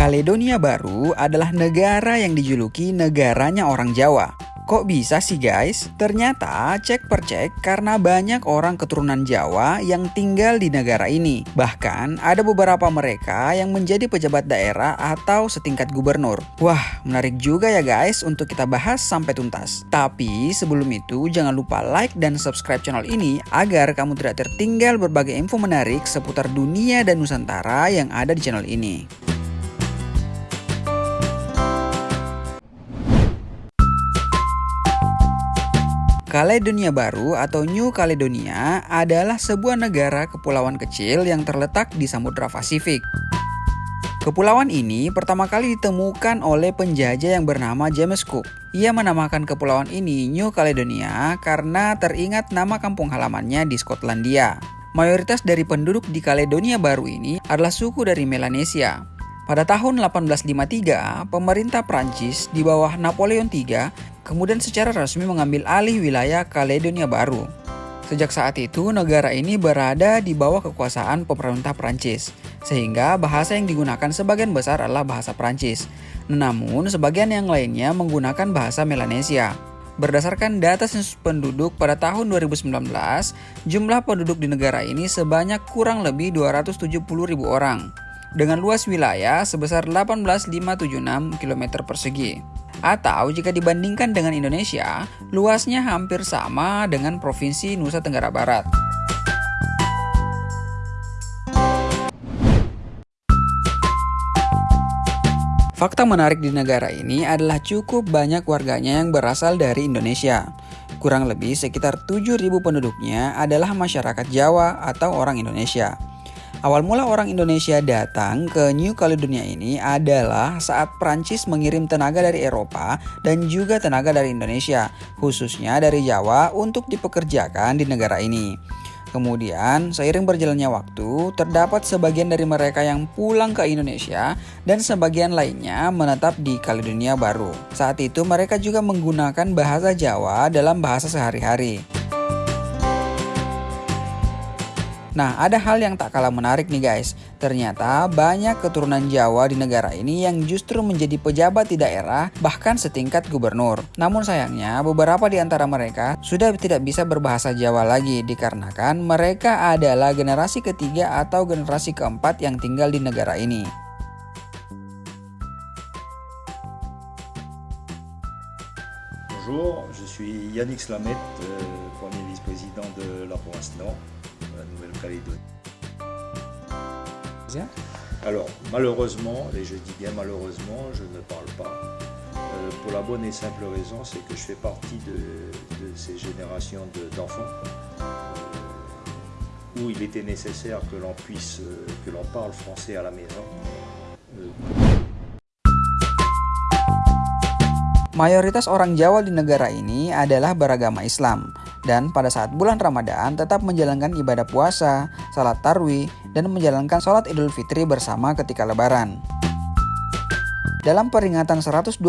Kaledonia Baru adalah negara yang dijuluki negaranya orang Jawa. Kok bisa sih guys? Ternyata cek per cek karena banyak orang keturunan Jawa yang tinggal di negara ini. Bahkan ada beberapa mereka yang menjadi pejabat daerah atau setingkat gubernur. Wah menarik juga ya guys untuk kita bahas sampai tuntas. Tapi sebelum itu jangan lupa like dan subscribe channel ini agar kamu tidak tertinggal berbagai info menarik seputar dunia dan Nusantara yang ada di channel ini. Kaledonia Baru atau New Caledonia adalah sebuah negara kepulauan kecil yang terletak di Samudra Pasifik. Kepulauan ini pertama kali ditemukan oleh penjajah yang bernama James Cook. Ia menamakan kepulauan ini New Caledonia karena teringat nama kampung halamannya di Skotlandia. Mayoritas dari penduduk di Kaledonia Baru ini adalah suku dari Melanesia. Pada tahun 1853, pemerintah Prancis di bawah Napoleon III kemudian secara resmi mengambil alih wilayah Kaledonia Baru. Sejak saat itu, negara ini berada di bawah kekuasaan pemerintah Prancis, sehingga bahasa yang digunakan sebagian besar adalah bahasa Prancis. Namun, sebagian yang lainnya menggunakan bahasa Melanesia. Berdasarkan data sensus penduduk pada tahun 2019, jumlah penduduk di negara ini sebanyak kurang lebih 270 ribu orang dengan luas wilayah sebesar 18.576 km persegi. Atau jika dibandingkan dengan Indonesia, luasnya hampir sama dengan Provinsi Nusa Tenggara Barat. Fakta menarik di negara ini adalah cukup banyak warganya yang berasal dari Indonesia. Kurang lebih sekitar 7.000 penduduknya adalah masyarakat Jawa atau orang Indonesia. Awal mula orang Indonesia datang ke New Caledonia ini adalah saat Prancis mengirim tenaga dari Eropa dan juga tenaga dari Indonesia, khususnya dari Jawa untuk dipekerjakan di negara ini. Kemudian, seiring berjalannya waktu, terdapat sebagian dari mereka yang pulang ke Indonesia dan sebagian lainnya menetap di Kaledonia Baru. Saat itu mereka juga menggunakan bahasa Jawa dalam bahasa sehari-hari. Nah, ada hal yang tak kalah menarik nih guys. Ternyata banyak keturunan Jawa di negara ini yang justru menjadi pejabat di daerah bahkan setingkat gubernur. Namun sayangnya beberapa di antara mereka sudah tidak bisa berbahasa Jawa lagi dikarenakan mereka adalah generasi ketiga atau generasi keempat yang tinggal di negara ini. Bonjour, je suis Yannick Slamet, euh, premier vice-président de la province Nord. La Nouvelle-Calédonie. Alors, malheureusement, et je dis bien malheureusement, je ne parle pas. Euh, pour la bonne et simple raison, c'est que je fais partie de, ces générations d'enfants euh, où il était nécessaire que l'on puisse, euh, que l'on parle français à la maison. Mayoritas orang Jawa di negara ini adalah beragama Islam dan pada saat bulan Ramadan tetap menjalankan ibadah puasa, salat tarwih, dan menjalankan sholat idul fitri bersama ketika lebaran. Dalam peringatan 125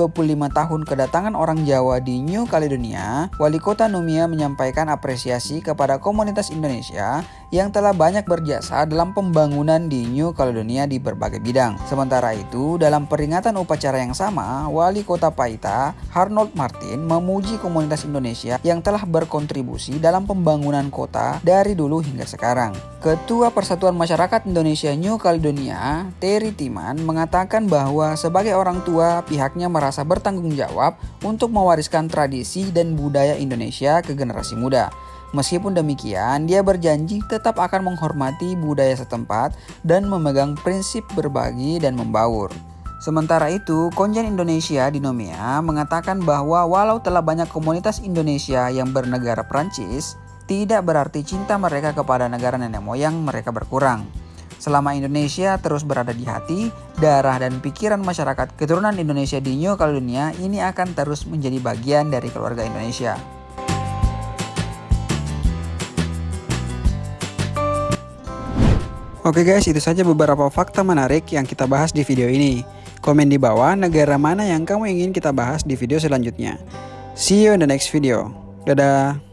tahun kedatangan orang Jawa di New Caledonia, Wali Kota Numia menyampaikan apresiasi kepada komunitas Indonesia yang telah banyak berjasa dalam pembangunan di New Caledonia di berbagai bidang. Sementara itu, dalam peringatan upacara yang sama, Wali Kota Paita, Arnold Martin, memuji komunitas Indonesia yang telah berkontribusi dalam pembangunan kota dari dulu hingga sekarang. Ketua Persatuan Masyarakat Indonesia New Caledonia, Terry Timan, mengatakan bahwa sebagai orang tua, pihaknya merasa bertanggung jawab untuk mewariskan tradisi dan budaya Indonesia ke generasi muda. Meskipun demikian, dia berjanji tetap akan menghormati budaya setempat dan memegang prinsip berbagi dan membaur. Sementara itu, Konjen Indonesia di Nomia mengatakan bahwa walau telah banyak komunitas Indonesia yang bernegara Prancis, tidak berarti cinta mereka kepada negara nenek moyang mereka berkurang. Selama Indonesia terus berada di hati, darah dan pikiran masyarakat keturunan Indonesia di New Caledonia ini akan terus menjadi bagian dari keluarga Indonesia. Oke guys, itu saja beberapa fakta menarik yang kita bahas di video ini. Komen di bawah negara mana yang kamu ingin kita bahas di video selanjutnya. See you in the next video. Dadah.